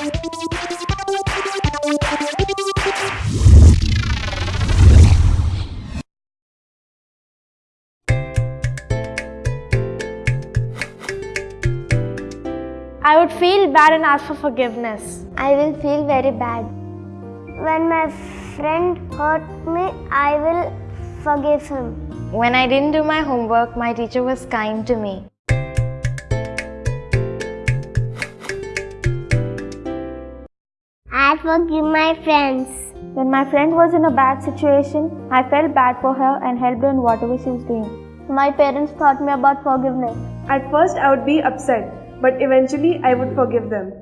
I would feel bad and ask for forgiveness. I will feel very bad. When my friend hurt me, I will forgive him. When I didn't do my homework, my teacher was kind to me. I forgive my friends. When my friend was in a bad situation, I felt bad for her and helped her in whatever she was doing. My parents taught me about forgiveness. At first, I would be upset, but eventually, I would forgive them.